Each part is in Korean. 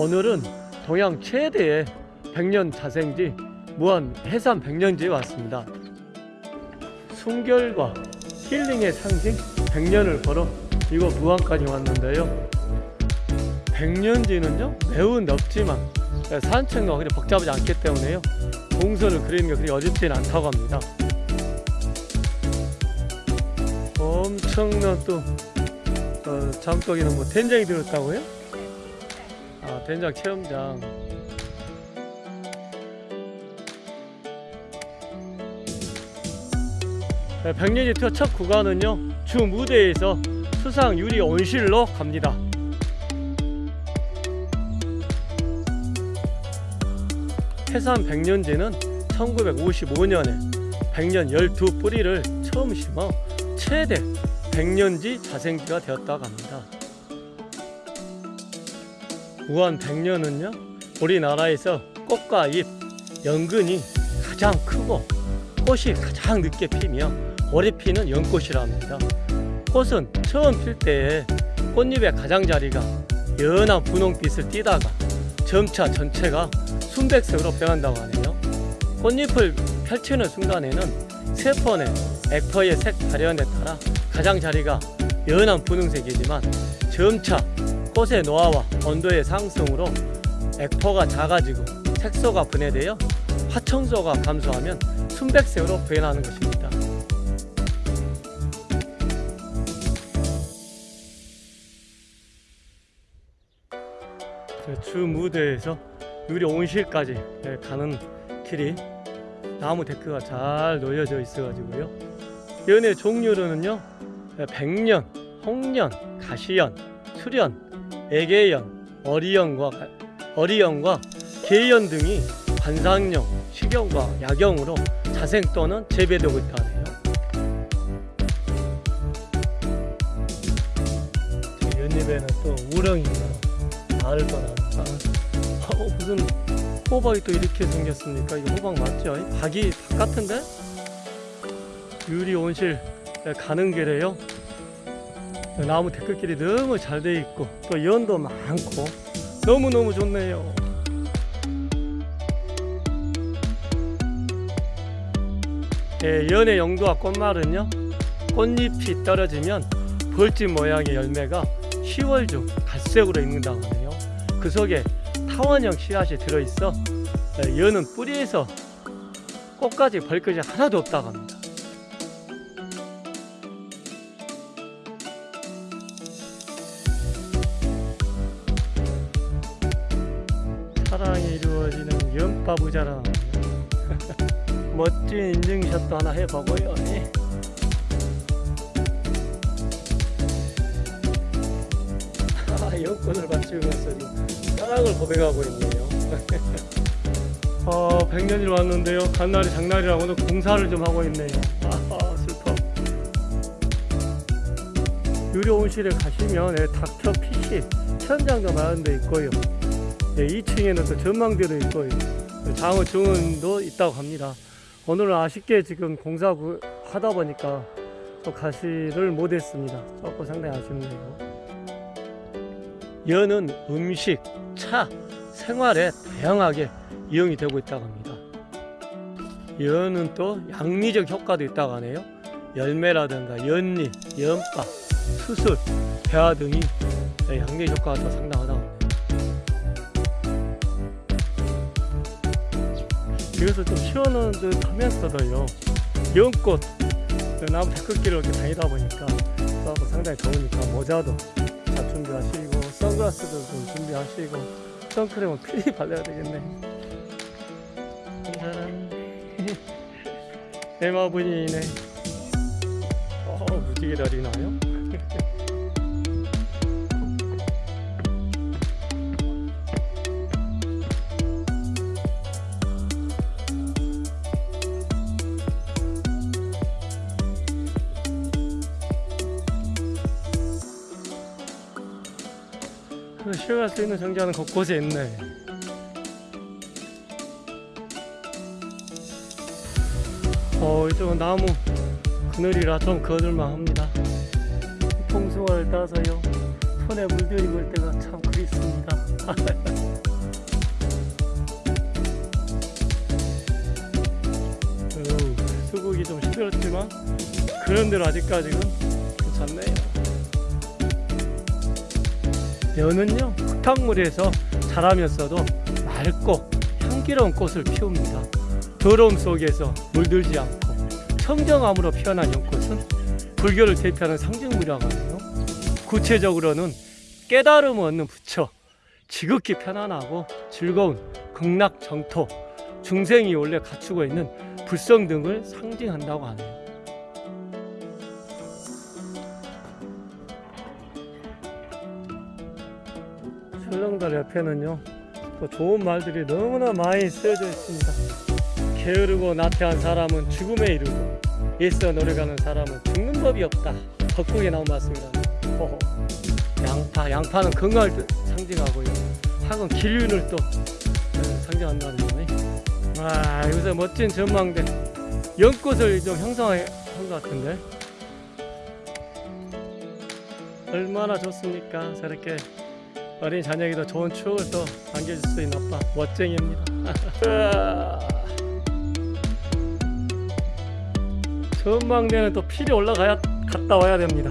오늘은 동양 최대의 백년 자생지 무안 해삼 백년지에 왔습니다. 순결과 힐링의 상징 백년을 걸어 이곳 무안까지 왔는데요. 백년지는요 매우 넓지만 산책로가 그리 복잡하지 않기 때문에요. 동선을 그리는 게 그리 어렵지는 않다고 합니다. 엄청난 또 어, 장독에는 뭐 된장이 들었다고요? 아 된장 체험장 네, 백년지 투어 첫 구간은요 주 무대에서 수상 유리 온실로 갑니다 해산 백년지는 1955년에 백년 12뿌리를 처음 심어 최대 백년지 자생지가 되었다고 합니다. 우한 백년은요 우리나라에서 꽃과 잎, 연근이 가장 크고 꽃이 가장 늦게 피며 오래 피는 연꽃이라 합니다. 꽃은 처음 필 때에 꽃잎의 가장자리가 연한 분홍빛을 띠다가 점차 전체가 순백색으로 변한다고 하네요. 꽃잎을 펼치는 순간에는 세포의 액터의 색 발현에 따라 가장자리가 연한 분홍색이지만 점차 꽃의 노화와 온도의 상승으로 액포가 작아지고 색소가 분해되어 화청소가 감소하면 순백색으로 변하는 것입니다. 주 무대에서 유리 온실까지 예, 가는 길이 나무 데크가 잘 놓여져 있어가지고요. 연의 종류로는요, 예, 백년, 홍년, 가시연, 수련, 애개연, 어리연과 어리연과 개연 등이 관상용, 식용과 약용으로 자생 또는 재배되고 있다. 제 연잎에는 또 우렁이가 알을 떠나니까 어, 무슨 호박이 또 이렇게 생겼습니까? 이거 호박 맞죠? 박이 박 같은데? 유리 온실 가는 길에요. 나무 데크길이 너무 잘 돼 있고 또 연도 많고 너무너무 좋네요. 예, 연의 용도와 꽃말은요. 꽃잎이 떨어지면 벌집 모양의 열매가 10월 중 갈색으로 익는다고 하네요. 그 속에 타원형 씨앗이 들어있어 예, 연은 뿌리에서 꽃까지 벌것이 하나도 없다고 합니다. 사랑이 이루어지는 연파부자라 멋진 인증샷도 하나 해보고요. 연꽃을 받치면서 사랑을 고백하고 있네요. 어, 100년이 왔는데요. 간 날이 장날이라고 오늘 공사를 좀 하고 있네요. 유료 온실에 가시면 예, 닥터 PC 천장도 마련돼 있고요. 예, 2층에는 또 전망대도 있고요. 장어 정원도 있다고 합니다. 오늘은 아쉽게 지금 공사 구- 하다 보니까 또 가시를 못했습니다. 조금 상당히 아쉽네요. 연은 음식, 차, 생활에 다양하게 이용이 되고 있다고 합니다. 연은 또 양리적 효과도 있다고 하네요. 열매라든가 연잎, 연밥, 수술, 배화 등이 양리 효과가 더 상당하다고 그래서 좀 시원한 듯 하면서도요. 연꽃 그 나무 데크길을 이렇게 다니다 보니까 또 상당히 더우니까 모자도 잘 준비하시고 선글라스도 좀 준비하시고 선크림은 필히 발라야 되겠네. 짜란 에마분이네. 어 무지개 다리 나요? 그 쉬어갈 수 있는 정자는 곳곳에 있네. 어, 이쪽은 나무 그늘이라 좀 거들만 합니다. 통숭아를 따서요. 손에 물들이고 올 때가 참 그립습니다. 어우, 수국이 좀 시들었지만 그런대로 아직까지는 괜찮네요. 연은요 흙탕물에서 자라면서도 맑고 향기로운 꽃을 피웁니다. 더러움 속에서 물들지 않고 청정함으로 피어난 연꽃은 불교를 대표하는 상징물이라고 하네요. 구체적으로는 깨달음을 얻는 부처, 지극히 편안하고 즐거운 극락 정토, 중생이 원래 갖추고 있는 불성 등을 상징한다고 하네요. 출렁다리 옆에는요, 또 좋은 말들이 너무나 많이 쓰여져 있습니다. 게으르고 나태한 사람은 죽음에 이르고 애써 노력하는 사람은 죽는 법이 없다. 덕국에 나온 말씀이라네. 호호. 양파, 양파는 건강을 뜻- 상징하고요. 학은 길륜을 또 어, 상징한다는 거네. 와, 여기서 멋진 전망대. 연꽃을 좀 형성한 것 같은데. 얼마나 좋습니까? 저렇게 어린 자녀에게도 좋은 추억을 또 남겨줄 수 있는 아빠. 멋쟁이입니다. 으아. 전망대는 또 필이 올라가야 갔다 와야 됩니다.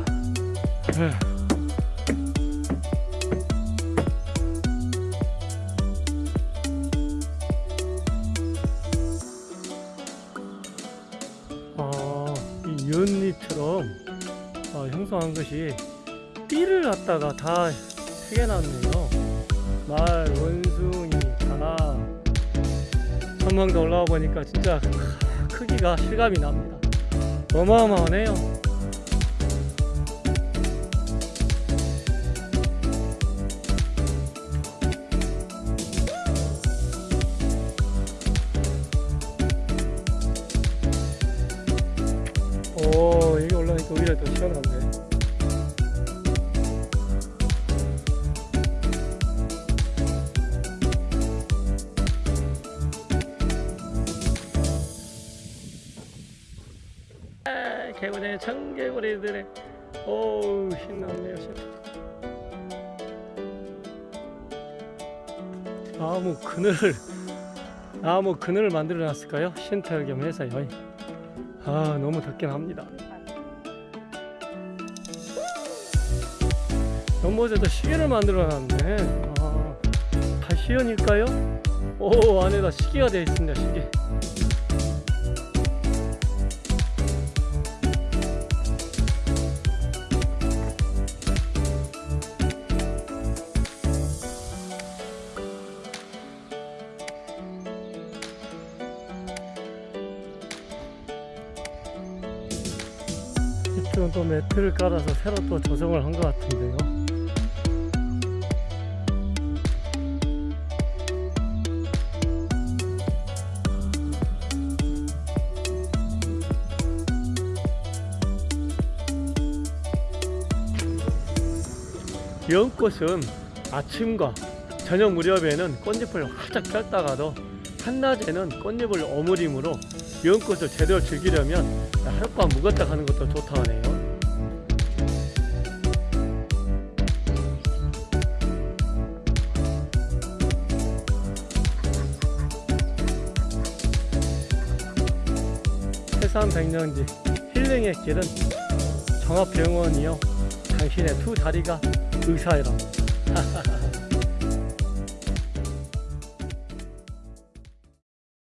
아, 이 연잎처럼 아, 형성한 것이 띠를 갖다가 다 새겨놨네요. 말, 원숭이, 다. 전망대 올라와 보니까 진짜 크기가 실감이 납니다. 어마어마하네요. 오, 여기 올라가니까 오히려 더 시원한데. 개구리 청개구리들의 오우 신나네요 신나. 나무 그늘을 나무 그늘을 만들어 놨을까요? 쉼터 겸 해서요. 아 너무 덥긴 합니다. 연못에도 시계를 만들어 놨네. 아, 다 시연일까요? 오 안에다 시계가 되어 있습니다. 시계. 또 매트를 깔아서 새로 또 조성을 한 것 같은데요. 연꽃은 아침과 저녁 무렵에는 꽃잎을 활짝 폈다가도 한낮에는 꽃잎을 어무림으로 연꽃을 제대로 즐기려면 하룻밤 묵었다 가는 것도 좋다 하네요. 세상 백년지 힐링의 길은 종합병원이요. 당신의 두 다리가 의사이랍니다.